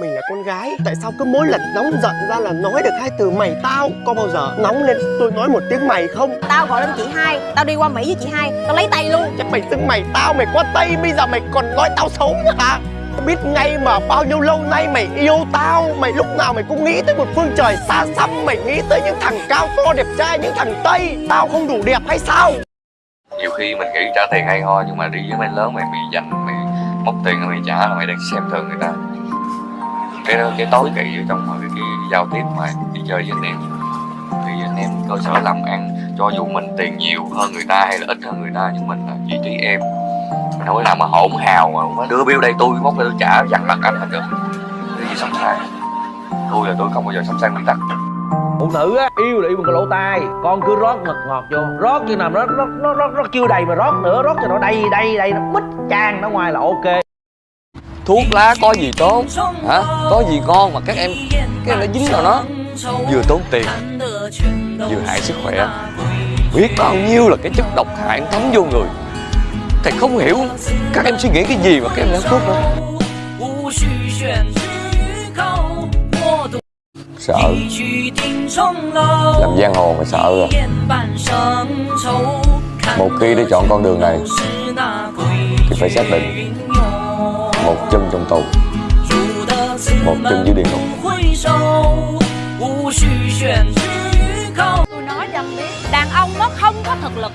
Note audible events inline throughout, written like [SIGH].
Mình là con gái Tại sao cứ mỗi lần nóng giận ra là nói được hai từ mày tao Có bao giờ nóng lên tôi nói một tiếng mày không Tao gọi lên chị hai Tao đi qua Mỹ với chị hai Tao lấy tay luôn. Chắc mày xưng mày tao mày qua Tây Bây giờ mày còn nói tao xấu nữa hả? Biết ngay mà bao nhiêu lâu nay mày yêu tao Mày lúc nào mày cũng nghĩ tới một phương trời xa xăm Mày nghĩ tới những thằng cao to đẹp trai Những thằng Tây. Tao không đủ đẹp hay sao? Nhiều khi mình nghĩ trả tiền hay ho nhưng mà đi với mấy lớn mày bị dành mày móc tiền mày trả là mày đang xem thường người ta cái cái tối kỵ ở trong cái, cái giao tiếp mà đi chơi với anh em. Thì anh em cơ sở làm ăn cho dù mình tiền nhiều hơn người ta hay là ít hơn người ta nhưng mình là vị trí em. Mình có nào mà hỗn hào mà có đưa bill đây tôi móc tôi trả dằn mặt anh hết được. Cái gì sống sai tôi là tôi không bao giờ sống sang nguyên tắc phụ nữ á yêu là yêu bằng cái lỗ tai. Con cứ rót mật ngọt vô. Rót như nào nó nó nó nó, nó chưa đầy mà rót nữa rót cho nó đầy đầy đầy nó bít tràn ra ngoài là ok thuốc lá có gì tốt? Hả? Có gì ngon mà các em cái em nó dính vào nó? Vừa tốn tiền, vừa hại sức khỏe. Biết bao nhiêu là cái chất độc hại thấm vô người. Thầy không hiểu các em suy nghĩ cái gì mà các em đã thuốc đó. Sợ. Làm giang hồ mà sợ rồi một khi đã chọn con đường này, thì phải xác định một chân trong tù. Một chân dưới địa ngục. Tôi nói cho anh biết Đàn ông nó không có thực lực.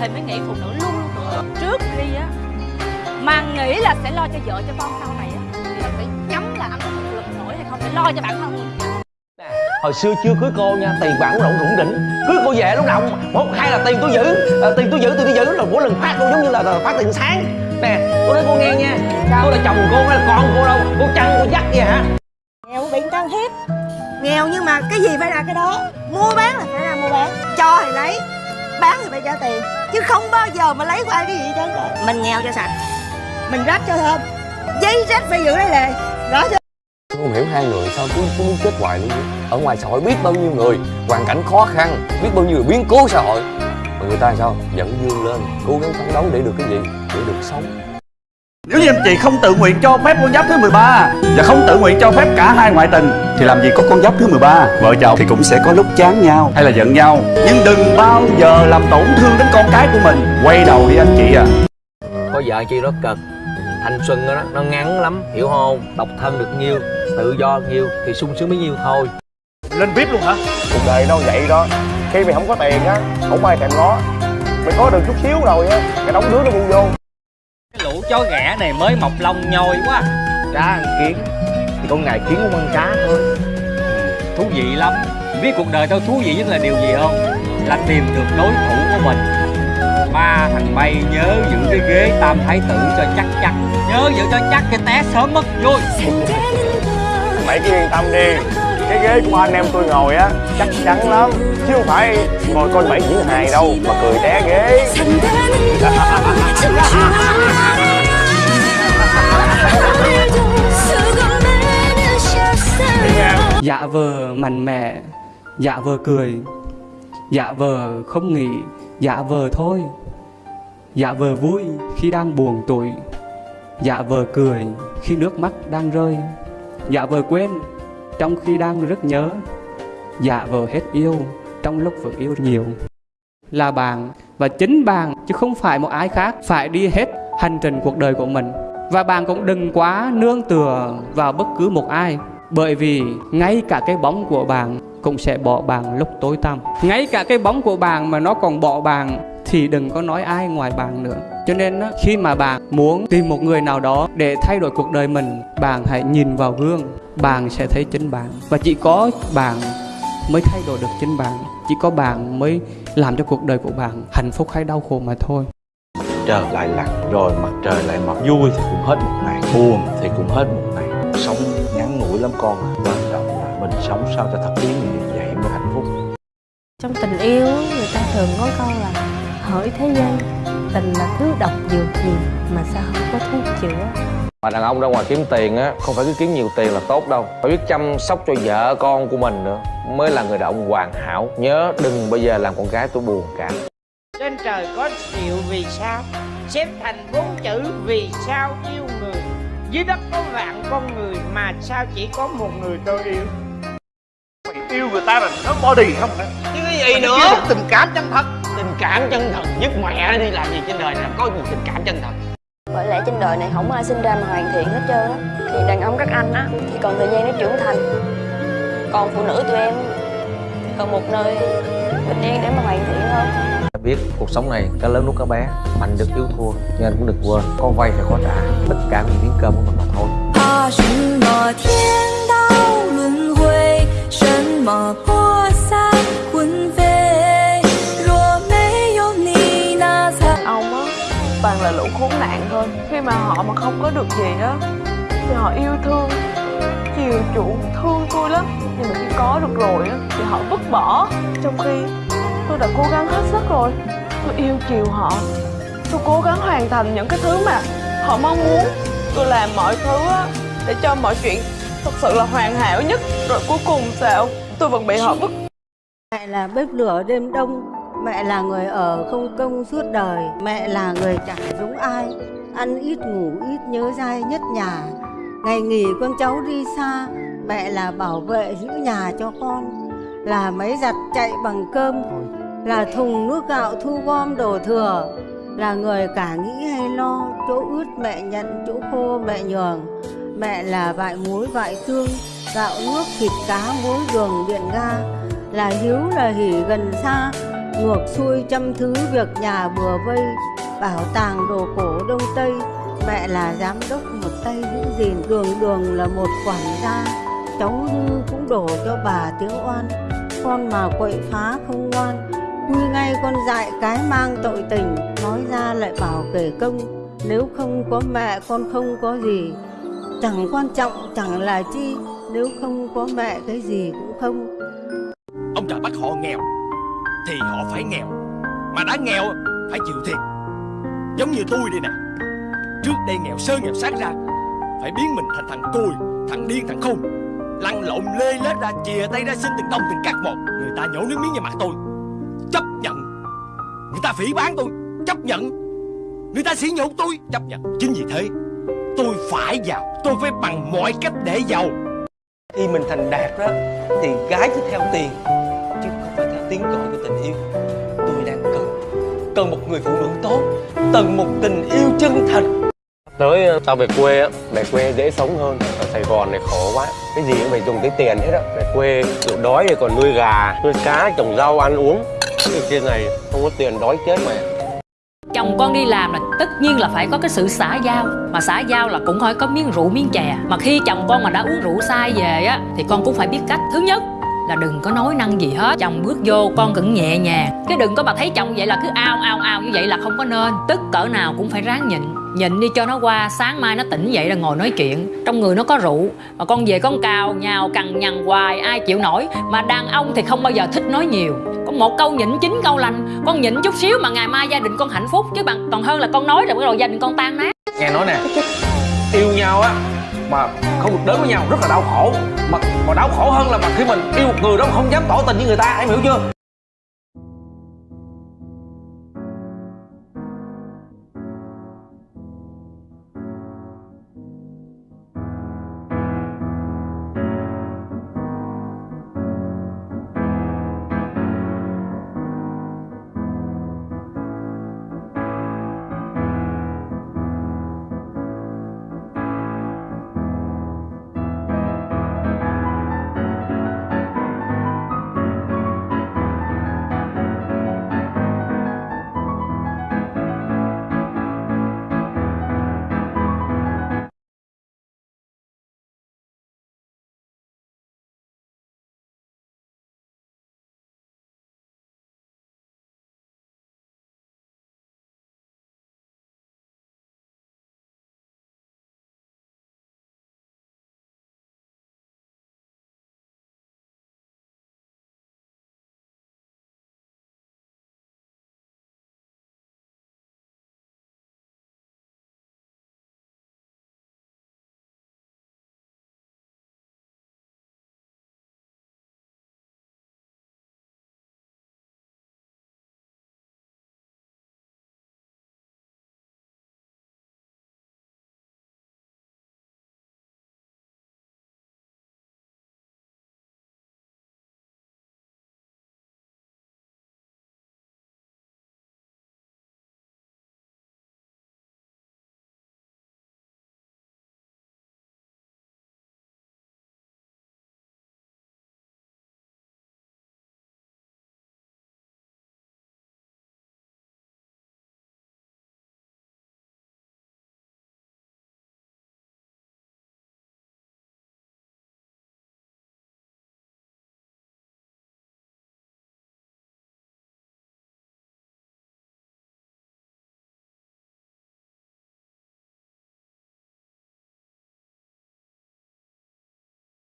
Thì mới nghĩ phụ nữ luôn. Luôn thực lực Trước khi á Mà nghĩ là sẽ lo cho vợ cho con sau này á Thì phải nhắm là anh có thực lực nổi hay không Phải lo cho bản thân mình. Hồi xưa chưa cưới cô nha tiền bạc cũng rộng rủng rỉnh. Cưới cô về lúc nào một hai là tiền tôi giữ. Ờ, tiền tôi giữ tiền tôi giữ. Là mỗi lần phát cô giống như là là phát tiền sáng nè. Cô nói cô nghe nha. Cô là chồng cô hay là con cô đâu? Cô chăn cô dắt vậy hả? Nghèo bị can hiếp. Nghèo nhưng mà cái gì phải ra cái đó? Mua bán là phải ra mua bán. Cho thì lấy Bán thì phải trả tiền. Chứ không bao giờ mà lấy của ai cái gì hết trơn. Mình nghèo cho sạch. Mình rách cho thơm. Giấy rách phải giữ lấy lề. Rõ chưa? Tôi không hiểu hai người sao cứ, cứ muốn chết hoài luôn vậy? Ở ngoài xã hội biết bao nhiêu người Hoàn cảnh khó khăn Biết bao nhiêu người biến cố xã hội Người ta sao? Dẫn dương lên Cố gắng phấn đấu để được cái gì? Để được sống. Nếu như anh chị không tự nguyện cho phép con giáp thứ 13 Và không tự nguyện cho phép cả hai ngoại tình Thì làm gì có con giáp thứ 13 Vợ chồng thì cũng sẽ có lúc chán nhau hay là giận nhau. Nhưng đừng bao giờ làm tổn thương đến con cái của mình. Quay đầu đi anh chị à. Có vợ chi nó cực thanh xuân đó nó ngắn lắm hiểu không? Độc thân được nhiêu tự do nhiêu thì sung sướng bấy nhiêu thôi. Lên VIP luôn hả? Cuộc đời đâu vậy đó Khi mày không có tiền á Không ai thèm nó Mày có được chút xíu rồi á Cái đóng đứa nó buông vô. Cái lũ chó ghẻ này mới mọc lông nhoi quá. Cá ăn kiến. Thì con ngày kiến cũng ăn cá thôi. Thú vị lắm. Biết cuộc đời tao thú vị nhất là điều gì không? Là tìm được đối thủ của mình. Ba thằng bay nhớ giữ cái ghế tam thái tử cho chắc chắn. Nhớ giữ cho chắc cái té sớm mất. Vui Mày cứ yên tâm đi Cái ghế của anh em tôi ngồi á Chắc chắn lắm. Chứ không phải ngồi coi bảy diễn hài đâu Mà cười té ghế. [LAUGHS] Dạ vờ mạnh mẽ Dạ vờ cười Dạ vờ không nghĩ Dạ vờ thôi. Dạ vờ vui khi đang buồn tủi Dạ vờ cười khi nước mắt đang rơi. Dạ vờ quên trong khi đang rất nhớ Dạ vờ hết yêu, trong lúc vẫn yêu nhiều. Là bạn và chính bạn, chứ không phải một ai khác, Phải đi hết hành trình cuộc đời của mình. Và bạn cũng đừng quá nương tựa vào bất cứ một ai, bởi vì ngay cả cái bóng của bạn cũng sẽ bỏ bạn lúc tối tăm. Ngay cả cái bóng của bạn mà nó còn bỏ bạn Thì đừng có nói ai ngoài bạn nữa. Cho nên khi mà bạn muốn tìm một người nào đó để thay đổi cuộc đời mình, Bạn hãy nhìn vào gương. Bạn sẽ thấy chính bạn. Và chỉ có bạn mới thay đổi được chính bạn. Chỉ có bạn mới làm cho cuộc đời của bạn hạnh phúc hay đau khổ mà thôi. Trời lại lặn rồi mặt trời lại mọc. Vui thì cũng hết một ngày Buồn thì cũng hết một ngày. Sống ngắn ngủi lắm con à. Quan trọng là mình sống sao cho thật ý nghĩa Vậy mới hạnh phúc. Trong tình yêu người ta thường có câu là hỏi thế gian tình là thứ độc dược gì mà sao không có thuốc chữa mà đàn ông ra ngoài kiếm tiền á không phải cứ kiếm nhiều tiền là tốt đâu. Phải biết chăm sóc cho vợ con của mình nữa mới là người đàn ông hoàn hảo. Nhớ đừng bao giờ làm con gái tôi buồn cả. Trên trời có triệu vì sao? Xếp thành bốn chữ vì sao yêu người. Dưới đất có vạn con người mà sao chỉ có một người tôi yêu? Mày yêu người ta là nó body không hả? chứ cái gì nữa? Tình cảm chân thật. Tình cảm chân thật nhất mẹ đi làm gì trên đời này có gì tình cảm chân thật Bởi lẽ trên đời này không ai sinh ra mà hoàn thiện hết trơn á Thì đàn ông các anh á Thì còn thời gian để trưởng thành Còn phụ nữ tụi em Còn một nơi bình yên để mà hoàn thiện hơn biết cuộc sống này cá lớn nuốt cá bé mạnh được yếu thua nhưng anh cũng đừng quên có vay phải có trả tất cả vì miếng cơm của mình mà thôi 怕什么天道轮回，什么 Khốn nạn thôi. Khi mà họ mà không có được gì á, thì họ yêu thương, chiều chuộng thương tôi lắm. Nhưng mà khi có được rồi á, thì họ vứt bỏ. Trong khi tôi đã cố gắng hết sức rồi. Tôi yêu chiều họ. Tôi cố gắng hoàn thành những cái thứ mà họ mong muốn. Tôi làm mọi thứ á, để cho mọi chuyện thật sự là hoàn hảo nhất. Rồi cuối cùng sao? Tôi vẫn bị họ vứt. Này là bếp lửa đêm đông. Mẹ là người ở không công suốt đời Mẹ là người chẳng giống ai. Ăn ít ngủ ít nhớ dai nhất nhà. Ngày nghỉ con cháu đi xa Mẹ là bảo vệ giữ nhà cho con. Là máy giặt chạy bằng cơm Là thùng nước gạo thu gom đồ thừa. Là người cả nghĩ hay lo Chỗ ướt mẹ nhận, chỗ khô mẹ nhường. Mẹ là vại muối vại tương Gạo nước thịt cá muối đường điện ga. Là hiếu là hỉ gần xa ngược xuôi trăm thứ việc nhà bừa vây, bảo tàng đồ cổ đông tây, mẹ là giám đốc một tay giữ gìn, đường đường là một quản gia, cháu hư cũng đổ cho bà tiếng oan. Con mà quậy phá không ngoan quy ngay con dại cái mang tội tình, nói ra lại bảo kể công, nếu không có mẹ con không có gì. Chẳng quan trọng, chẳng là chi, nếu không có mẹ cái gì cũng không. Ông trời bắt họ nghèo thì họ phải nghèo. Mà đã nghèo, phải chịu thiệt. Giống như tôi đây nè. Trước đây nghèo sơ nghèo sát ra, phải biến mình thành thằng cùi, thằng điên, thằng khùng lăn lộn, lê lết ra, chìa tay ra, xin từng đồng, từng cắt một. Người ta nhổ nước miếng vào mặt tôi. Chấp nhận. Người ta phỉ bán tôi. Chấp nhận. Người ta sỉ nhục tôi. Chấp nhận. Chính vì thế, tôi phải giàu. Tôi phải bằng mọi cách để giàu. Khi mình thành đạt đó, thì gái cứ theo tiền tiếng gọi của tình yêu. Tôi đang cần cần một người phụ nữ tốt cần một tình yêu chân thành. Tới ờ, tao về quê á về quê dễ sống hơn. Ở sài gòn này khổ quá cái gì cũng phải dùng tới tiền hết á. Về quê chịu đói thì còn nuôi gà nuôi cá trồng rau ăn uống. Cái trên này không có tiền đói chết mày chồng con đi làm là tất nhiên là phải có cái sự xã giao. Mà xã giao là cũng phải có miếng rượu miếng chè. Mà khi chồng con mà đã uống rượu sai về á thì con cũng phải biết cách. Thứ nhất là đừng có nói năng gì hết. Chồng bước vô, con cũng nhẹ nhàng. Cái đừng có mà thấy chồng vậy là cứ ao ao ao như vậy là không có nên. Tức cỡ nào cũng phải ráng nhịn. Nhịn đi cho nó qua, sáng mai nó tỉnh dậy là ngồi nói chuyện. Trong người nó có rượu, mà con về con cào, nhào, cằn nhằn hoài, ai chịu nổi. Mà đàn ông thì không bao giờ thích nói nhiều. Có một câu nhịn chín câu lành. Con nhịn chút xíu mà ngày mai gia đình con hạnh phúc. Chứ bằng, còn hơn là con nói rồi, bắt đầu gia đình con tan nát. Nghe nói nè, yêu nhau á mà không được đến với nhau rất là đau khổ. Mà mà đau khổ hơn là mà khi mình yêu một người đó mà không dám tỏ tình với người ta, em hiểu chưa?